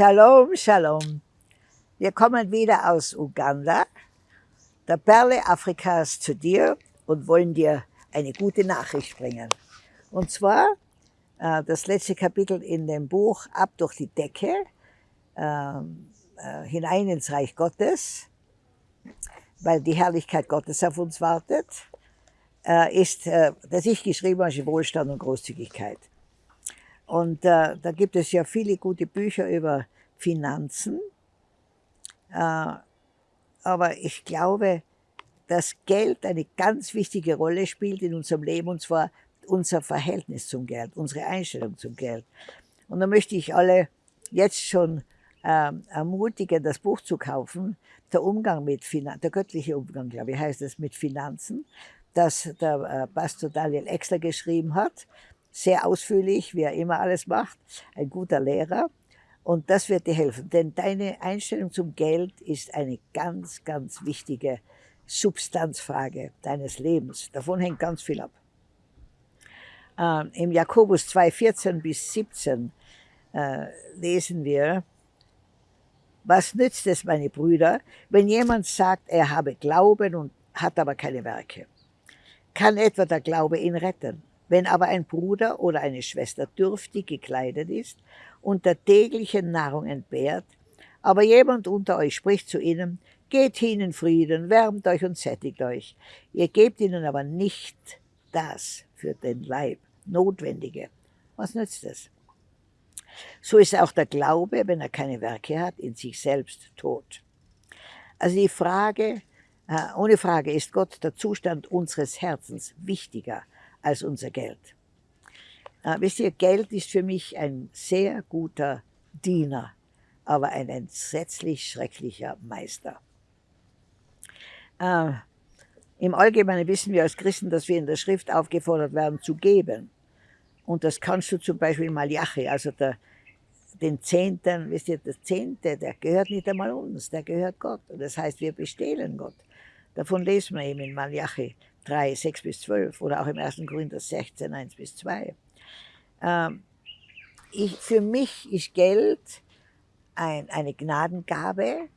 Shalom, Shalom. Wir kommen wieder aus Uganda, der Perle Afrikas, zu dir und wollen dir eine gute Nachricht bringen. Und zwar äh, das letzte Kapitel in dem Buch Ab durch die Decke, ähm, äh, hinein ins Reich Gottes, weil die Herrlichkeit Gottes auf uns wartet, äh, ist, äh, das ich geschrieben habe, Wohlstand und Großzügigkeit. Und äh, da gibt es ja viele gute Bücher über Finanzen. Äh, aber ich glaube, dass Geld eine ganz wichtige Rolle spielt in unserem Leben, und zwar unser Verhältnis zum Geld, unsere Einstellung zum Geld. Und da möchte ich alle jetzt schon äh, ermutigen, das Buch zu kaufen, der Umgang mit Finanzen, der göttliche Umgang, glaube ich, heißt es, mit Finanzen, das der äh, Pastor Daniel Exler geschrieben hat sehr ausführlich, wie er immer alles macht, ein guter Lehrer. Und das wird dir helfen, denn deine Einstellung zum Geld ist eine ganz, ganz wichtige Substanzfrage deines Lebens. Davon hängt ganz viel ab. Ähm, Im Jakobus 2, 14 bis 17 äh, lesen wir, was nützt es, meine Brüder, wenn jemand sagt, er habe Glauben und hat aber keine Werke? Kann etwa der Glaube ihn retten? Wenn aber ein Bruder oder eine Schwester dürftig gekleidet ist und der täglichen Nahrung entbehrt, aber jemand unter euch spricht zu ihnen, geht hin in Frieden, wärmt euch und sättigt euch. Ihr gebt ihnen aber nicht das für den Leib Notwendige. Was nützt es? So ist auch der Glaube, wenn er keine Werke hat, in sich selbst tot. Also die Frage, äh, ohne Frage ist Gott der Zustand unseres Herzens wichtiger als unser Geld. Äh, wisst ihr, Geld ist für mich ein sehr guter Diener, aber ein entsetzlich schrecklicher Meister. Äh, Im Allgemeinen wissen wir als Christen, dass wir in der Schrift aufgefordert werden zu geben. Und das kannst du zum Beispiel Malachi, also der, den Zehnten, wisst ihr, der Zehnte, der gehört nicht einmal uns, der gehört Gott. Und das heißt, wir bestehlen Gott. Davon lesen wir eben in Malachi 3, 6 bis 12 oder auch im 1. Korinther 16, 1 bis 2. Ähm, ich, für mich ist Geld ein, eine Gnadengabe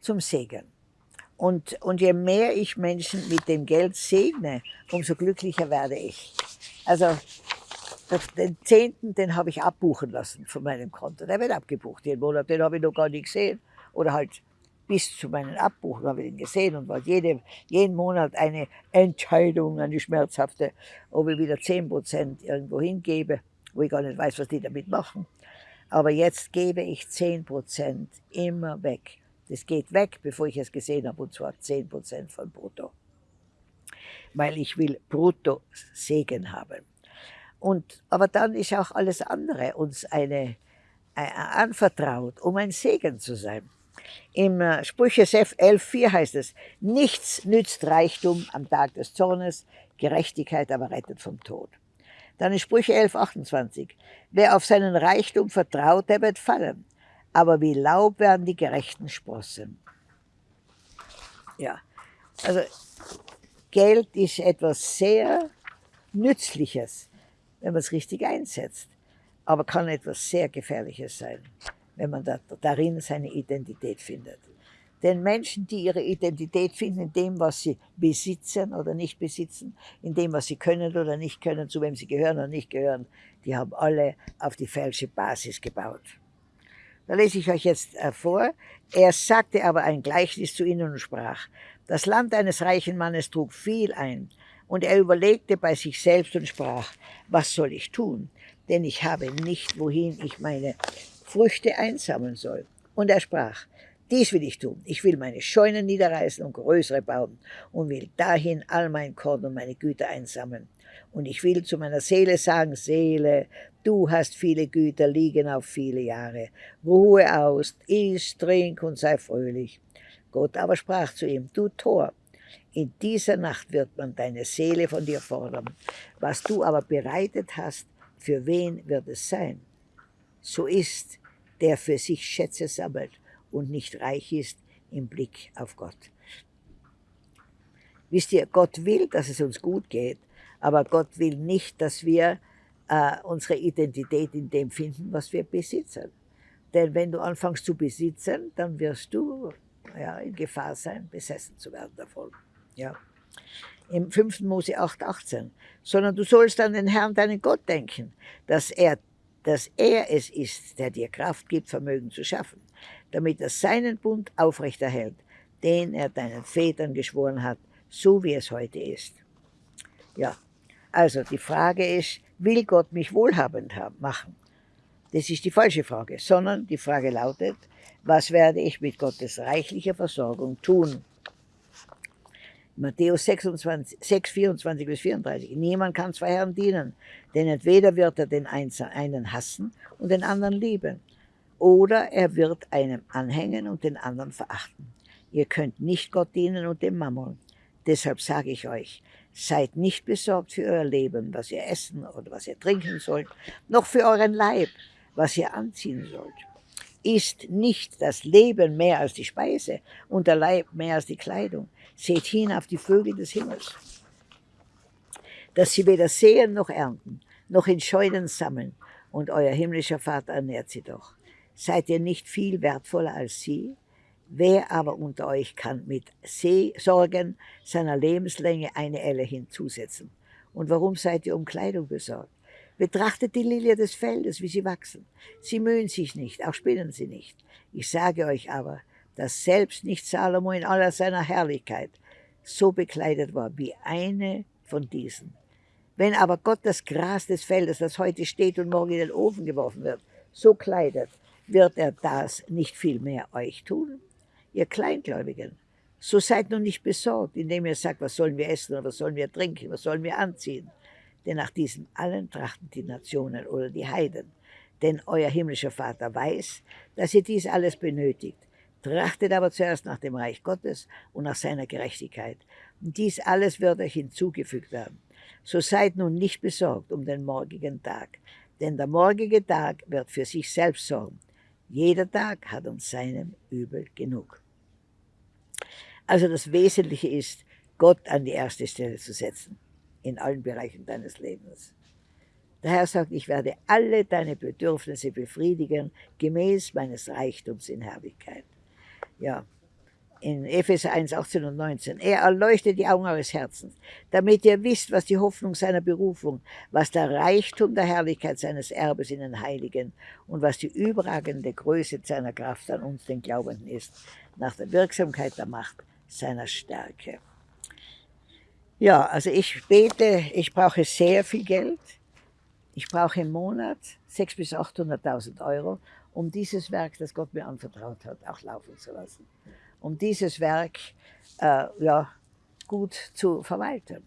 zum Segen. Und, und je mehr ich Menschen mit dem Geld segne, umso glücklicher werde ich. Also den Zehnten, den habe ich abbuchen lassen von meinem Konto. Der wird abgebucht jeden Monat, den habe ich noch gar nicht gesehen. Oder halt bis zu meinen Abbuchen habe ich ihn gesehen und war jede, jeden Monat eine Entscheidung, eine schmerzhafte, ob ich wieder 10 Prozent irgendwo hingebe, wo ich gar nicht weiß, was die damit machen. Aber jetzt gebe ich 10 Prozent immer weg. Das geht weg, bevor ich es gesehen habe, und zwar 10 Prozent von Brutto. Weil ich will Brutto Segen haben. Und, aber dann ist auch alles andere uns eine äh, anvertraut, um ein Segen zu sein. Im äh, Sprüche 11,4 heißt es, nichts nützt Reichtum am Tag des Zornes, Gerechtigkeit aber rettet vom Tod. Dann in Sprüche 11,28, wer auf seinen Reichtum vertraut, der wird fallen, aber wie Laub werden die Gerechten sprossen. Ja, also Geld ist etwas sehr Nützliches, wenn man es richtig einsetzt, aber kann etwas sehr Gefährliches sein wenn man da, darin seine Identität findet. Denn Menschen, die ihre Identität finden in dem, was sie besitzen oder nicht besitzen, in dem, was sie können oder nicht können, zu wem sie gehören oder nicht gehören, die haben alle auf die falsche Basis gebaut. Da lese ich euch jetzt äh, vor. Er sagte aber ein Gleichnis zu ihnen und sprach, das Land eines reichen Mannes trug viel ein, und er überlegte bei sich selbst und sprach, was soll ich tun? Denn ich habe nicht, wohin ich meine Früchte einsammeln soll. Und er sprach, dies will ich tun. Ich will meine Scheunen niederreißen und größere bauen und will dahin all mein Korn und meine Güter einsammeln. Und ich will zu meiner Seele sagen, Seele, du hast viele Güter liegen auf viele Jahre. Ruhe aus, iss, trink und sei fröhlich. Gott aber sprach zu ihm, du Tor, in dieser Nacht wird man deine Seele von dir fordern. Was du aber bereitet hast, für wen wird es sein? So ist, der für sich Schätze sammelt und nicht reich ist im Blick auf Gott. Wisst ihr, Gott will, dass es uns gut geht, aber Gott will nicht, dass wir äh, unsere Identität in dem finden, was wir besitzen. Denn wenn du anfängst zu besitzen, dann wirst du ja, in Gefahr sein, besessen zu werden davon. Ja. Im 5. Mose 8, 18. Sondern du sollst an den Herrn, deinen Gott, denken, dass er, dass er es ist, der dir Kraft gibt, Vermögen zu schaffen, damit er seinen Bund aufrechterhält, den er deinen Vätern geschworen hat, so wie es heute ist. Ja, also die Frage ist, will Gott mich wohlhabend machen? Das ist die falsche Frage, sondern die Frage lautet, was werde ich mit Gottes reichlicher Versorgung tun? Matthäus 26, 6, 24 bis 34. Niemand kann zwei Herren dienen, denn entweder wird er den einen hassen und den anderen lieben, oder er wird einem anhängen und den anderen verachten. Ihr könnt nicht Gott dienen und dem Mammon. Deshalb sage ich euch, seid nicht besorgt für euer Leben, was ihr essen oder was ihr trinken sollt, noch für euren Leib, was ihr anziehen sollt. Ist nicht das Leben mehr als die Speise und der Leib mehr als die Kleidung? Seht hin auf die Vögel des Himmels, dass sie weder sehen noch ernten, noch in Scheunen sammeln, und euer himmlischer Vater ernährt sie doch. Seid ihr nicht viel wertvoller als sie? Wer aber unter euch kann mit Sorgen seiner Lebenslänge eine Elle hinzusetzen? Und warum seid ihr um Kleidung besorgt? Betrachtet die Lilie des Feldes, wie sie wachsen. Sie mühen sich nicht, auch spinnen sie nicht. Ich sage euch aber, dass selbst nicht Salomo in aller seiner Herrlichkeit so bekleidet war wie eine von diesen. Wenn aber Gott das Gras des Feldes, das heute steht und morgen in den Ofen geworfen wird, so kleidet, wird er das nicht viel mehr euch tun? Ihr Kleingläubigen, so seid nun nicht besorgt, indem ihr sagt, was sollen wir essen oder was sollen wir trinken, was sollen wir anziehen denn nach diesem allen trachten die Nationen oder die Heiden. Denn euer himmlischer Vater weiß, dass ihr dies alles benötigt. Trachtet aber zuerst nach dem Reich Gottes und nach seiner Gerechtigkeit. Und dies alles wird euch hinzugefügt werden. So seid nun nicht besorgt um den morgigen Tag, denn der morgige Tag wird für sich selbst sorgen. Jeder Tag hat uns seinem Übel genug. Also das Wesentliche ist, Gott an die erste Stelle zu setzen in allen Bereichen deines Lebens. Der Herr sagt, ich werde alle deine Bedürfnisse befriedigen, gemäß meines Reichtums in Herrlichkeit. Ja, in Epheser 1, 18 und 19. Er erleuchtet die Augen eures Herzens, damit ihr wisst, was die Hoffnung seiner Berufung, was der Reichtum der Herrlichkeit seines Erbes in den Heiligen und was die überragende Größe seiner Kraft an uns, den Glaubenden, ist, nach der Wirksamkeit der Macht seiner Stärke. Ja, also ich bete, ich brauche sehr viel Geld. Ich brauche im Monat 600.000 bis 800.000 Euro, um dieses Werk, das Gott mir anvertraut hat, auch laufen zu lassen. Um dieses Werk äh, ja, gut zu verwalten.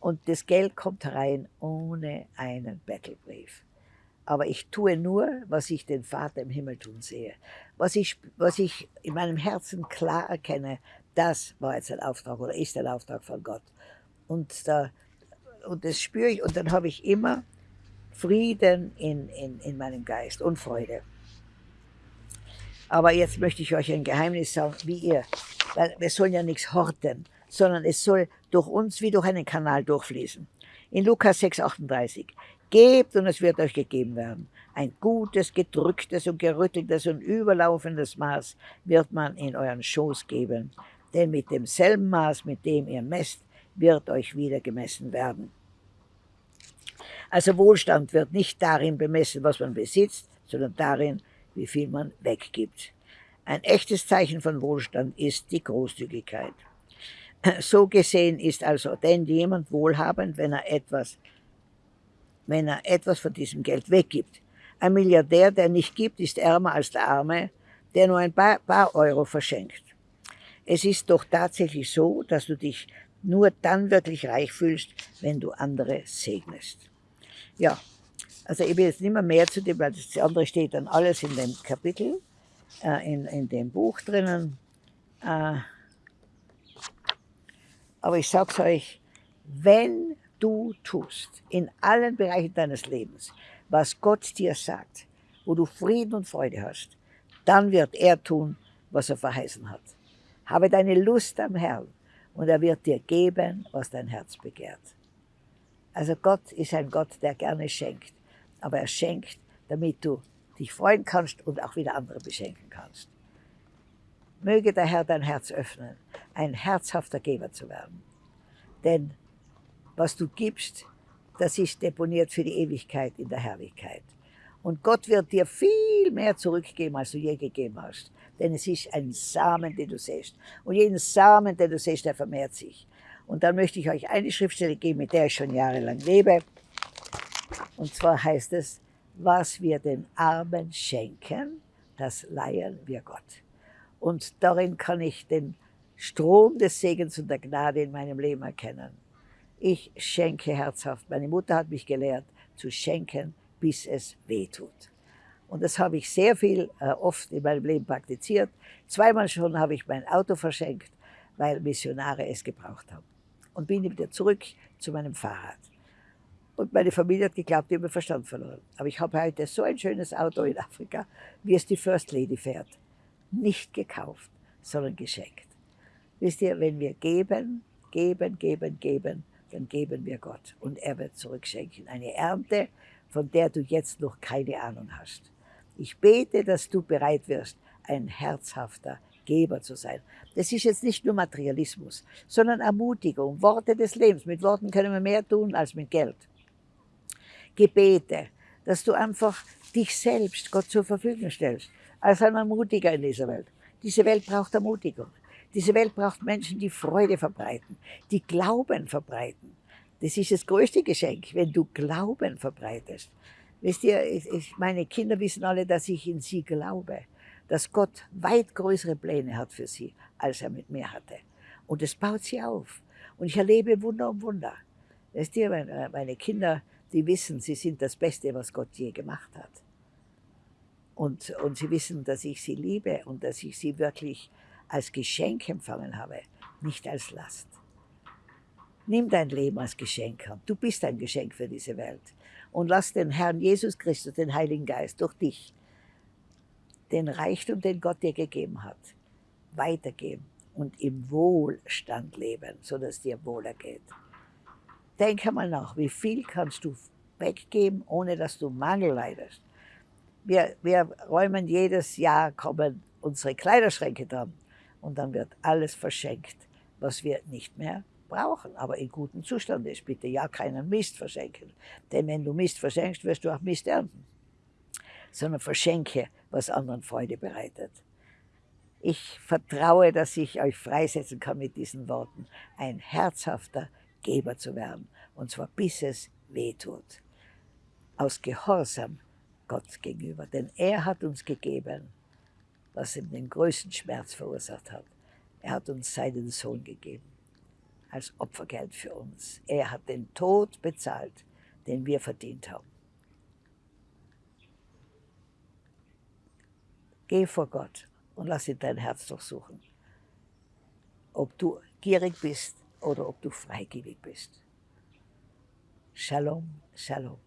Und das Geld kommt rein ohne einen Battlebrief. Aber ich tue nur, was ich den Vater im Himmel tun sehe. Was ich, was ich in meinem Herzen klar erkenne, das war jetzt ein Auftrag oder ist ein Auftrag von Gott. Und, da, und das spüre ich und dann habe ich immer Frieden in, in, in meinem Geist und Freude. Aber jetzt möchte ich euch ein Geheimnis sagen, wie ihr, weil wir sollen ja nichts horten, sondern es soll durch uns wie durch einen Kanal durchfließen. In Lukas 6, 38. Gebt und es wird euch gegeben werden. Ein gutes, gedrücktes und gerütteltes und überlaufendes Maß wird man in euren Schoß geben. Denn mit demselben Maß, mit dem ihr messt, wird euch wieder gemessen werden. Also Wohlstand wird nicht darin bemessen, was man besitzt, sondern darin, wie viel man weggibt. Ein echtes Zeichen von Wohlstand ist die Großzügigkeit. So gesehen ist also denn jemand wohlhabend, wenn er etwas, wenn er etwas von diesem Geld weggibt. Ein Milliardär, der nicht gibt, ist ärmer als der Arme, der nur ein paar, paar Euro verschenkt. Es ist doch tatsächlich so, dass du dich nur dann wirklich reich fühlst, wenn du andere segnest. Ja, also ich will jetzt nicht mehr mehr zu dem, weil das andere steht dann alles in dem Kapitel, äh, in, in dem Buch drinnen. Äh, aber ich sag's euch, wenn du tust, in allen Bereichen deines Lebens, was Gott dir sagt, wo du Frieden und Freude hast, dann wird er tun, was er verheißen hat. Habe deine Lust am Herrn und er wird dir geben, was dein Herz begehrt. Also Gott ist ein Gott, der gerne schenkt, aber er schenkt, damit du dich freuen kannst und auch wieder andere beschenken kannst. Möge der Herr dein Herz öffnen, ein herzhafter Geber zu werden. Denn was du gibst, das ist deponiert für die Ewigkeit in der Herrlichkeit. Und Gott wird dir viel mehr zurückgeben, als du je gegeben hast. Denn es ist ein Samen, den du siehst. Und jeden Samen, den du siehst, der vermehrt sich. Und dann möchte ich euch eine Schriftstelle geben, mit der ich schon jahrelang lebe. Und zwar heißt es, was wir den Armen schenken, das leihen wir Gott. Und darin kann ich den Strom des Segens und der Gnade in meinem Leben erkennen. Ich schenke herzhaft. Meine Mutter hat mich gelehrt, zu schenken, bis es weh tut. Und das habe ich sehr viel, äh, oft in meinem Leben praktiziert. Zweimal schon habe ich mein Auto verschenkt, weil Missionare es gebraucht haben. Und bin wieder zurück zu meinem Fahrrad. Und meine Familie hat geglaubt, ich habe Verstand verloren. Aber ich habe heute so ein schönes Auto in Afrika, wie es die First Lady fährt nicht gekauft, sondern geschenkt. Wisst ihr, wenn wir geben, geben, geben, geben, dann geben wir Gott und er wird zurückschenken. Eine Ernte, von der du jetzt noch keine Ahnung hast. Ich bete, dass du bereit wirst, ein herzhafter Geber zu sein. Das ist jetzt nicht nur Materialismus, sondern Ermutigung, Worte des Lebens. Mit Worten können wir mehr tun als mit Geld. Gebete, dass du einfach dich selbst Gott zur Verfügung stellst als ein Ermutiger in dieser Welt. Diese Welt braucht Ermutigung. Diese Welt braucht Menschen, die Freude verbreiten, die Glauben verbreiten. Das ist das größte Geschenk, wenn du Glauben verbreitest. Wisst ihr, ich, meine Kinder wissen alle, dass ich in sie glaube, dass Gott weit größere Pläne hat für sie, als er mit mir hatte. Und es baut sie auf. Und ich erlebe Wunder um Wunder. Wisst ihr, meine Kinder, die wissen, sie sind das Beste, was Gott je gemacht hat. Und, und sie wissen, dass ich sie liebe und dass ich sie wirklich als Geschenk empfangen habe, nicht als Last. Nimm dein Leben als Geschenk an. Du bist ein Geschenk für diese Welt. Und lass den Herrn Jesus Christus, den Heiligen Geist, durch dich den Reichtum, den Gott dir gegeben hat, weitergeben und im Wohlstand leben, sodass dir wohler geht. Denk einmal nach, wie viel kannst du weggeben, ohne dass du Mangel leidest. Wir, wir räumen jedes Jahr, kommen unsere Kleiderschränke dran und dann wird alles verschenkt, was wir nicht mehr brauchen, aber in gutem Zustand ist. Bitte ja keinen Mist verschenken, denn wenn du Mist verschenkst, wirst du auch Mist ernten. Sondern verschenke, was anderen Freude bereitet. Ich vertraue, dass ich euch freisetzen kann mit diesen Worten, ein herzhafter Geber zu werden, und zwar bis es weh tut. Aus Gehorsam Gott gegenüber. Denn er hat uns gegeben, was ihm den größten Schmerz verursacht hat. Er hat uns seinen Sohn gegeben, als Opfergeld für uns. Er hat den Tod bezahlt, den wir verdient haben. Geh vor Gott und lass ihn dein Herz durchsuchen. Ob du gierig bist oder ob du freigebig bist. Shalom, Shalom.